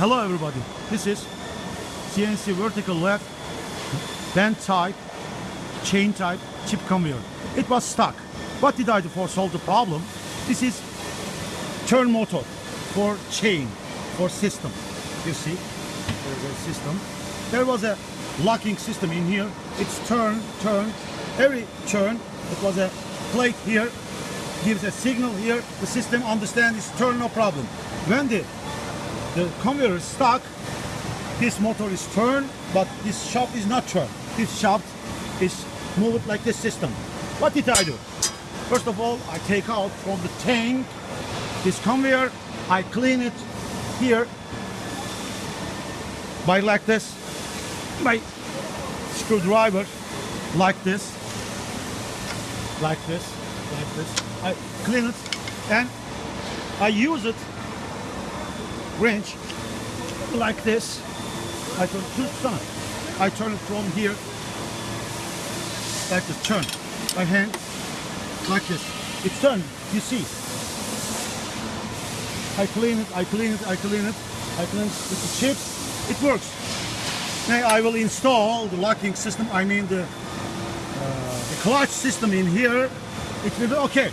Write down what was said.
Hello everybody. This is CNC vertical left bend type chain type chip conveyor. It was stuck. What did I do for solve the problem? This is turn motor for chain for system. You see, there's a system. There was a locking system in here. It's turn, turn. Every turn, it was a plate here, gives a signal here. The system understands it's turn, no problem. When the the conveyor is stuck, this motor is turned, but this shaft is not turned. This shaft is moved like this system. What did I do? First of all, I take out from the tank this conveyor, I clean it here by like this, by screwdriver, like this, like this, like this. I clean it and I use it wrench like this. I turn two to I turn it from here like this. Turn my hand like this. It's turned. You see. I clean it. I clean it. I clean it. I clean it with the chips. It works. Now I will install the locking system. I mean the uh, the clutch system in here. It will be okay.